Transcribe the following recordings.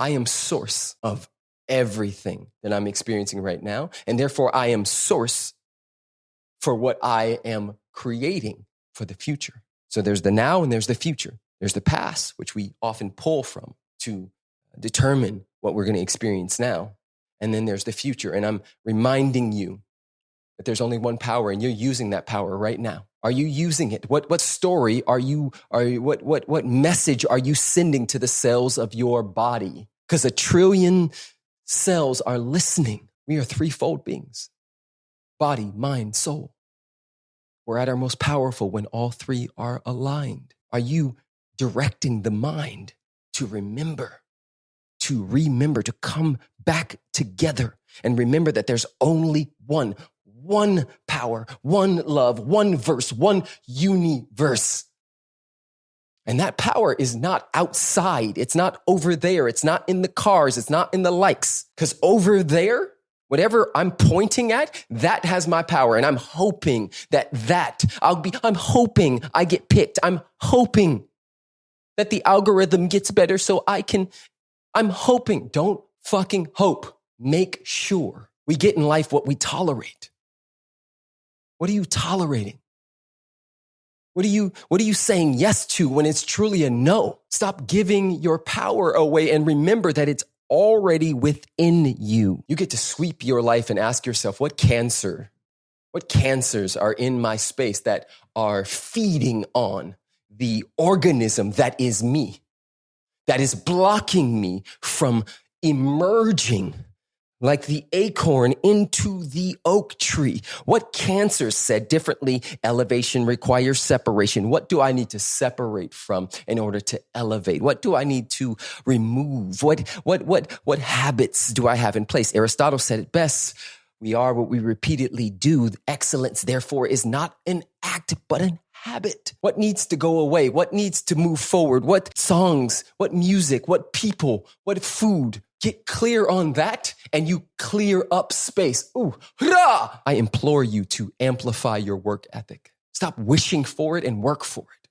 I am source of everything that I'm experiencing right now. And therefore, I am source for what I am creating for the future. So there's the now and there's the future. There's the past, which we often pull from to determine what we're going to experience now. And then there's the future. And I'm reminding you that there's only one power and you're using that power right now. Are you using it? What, what story are you, are you, what, what, what message are you sending to the cells of your body? Because a trillion cells are listening. We are threefold beings body, mind, soul. We're at our most powerful when all three are aligned. Are you directing the mind to remember, to remember, to come back together and remember that there's only one, one power, one love, one verse, one universe. And that power is not outside. It's not over there. It's not in the cars. It's not in the likes. Because over there, whatever I'm pointing at, that has my power. And I'm hoping that that I'll be, I'm hoping I get picked. I'm hoping that the algorithm gets better so I can, I'm hoping. Don't fucking hope. Make sure we get in life what we tolerate. What are you tolerating? What are you, what are you saying yes to when it's truly a no? Stop giving your power away and remember that it's already within you. You get to sweep your life and ask yourself, what cancer, what cancers are in my space that are feeding on the organism that is me, that is blocking me from emerging like the acorn into the oak tree. What cancer said differently? Elevation requires separation. What do I need to separate from in order to elevate? What do I need to remove? What, what, what, what habits do I have in place? Aristotle said it best. We are what we repeatedly do. Excellence, therefore, is not an act, but an habit. What needs to go away? What needs to move forward? What songs? What music? What people? What food? Get clear on that and you clear up space. Ooh, hurrah! I implore you to amplify your work ethic. Stop wishing for it and work for it.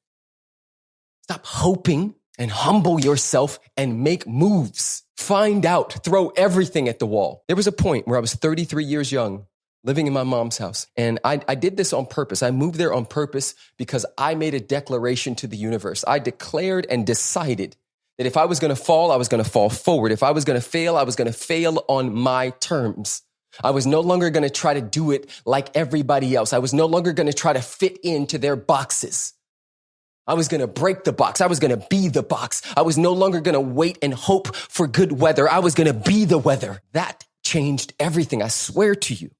Stop hoping and humble yourself and make moves. Find out, throw everything at the wall. There was a point where I was 33 years young, living in my mom's house. And I, I, did this on purpose. I moved there on purpose because I made a declaration to the universe. I declared and decided that if I was going to fall, I was going to fall forward. If I was going to fail, I was going to fail on my terms. I was no longer going to try to do it like everybody else. I was no longer going to try to fit into their boxes. I was going to break the box. I was going to be the box. I was no longer going to wait and hope for good weather. I was going to be the weather. That changed everything. I swear to you.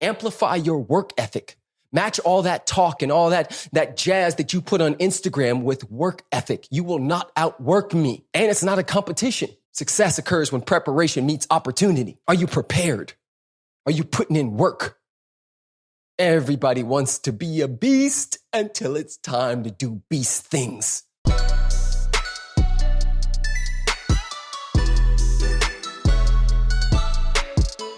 Amplify your work ethic. Match all that talk and all that, that jazz that you put on Instagram with work ethic. You will not outwork me. And it's not a competition. Success occurs when preparation meets opportunity. Are you prepared? Are you putting in work? Everybody wants to be a beast until it's time to do beast things.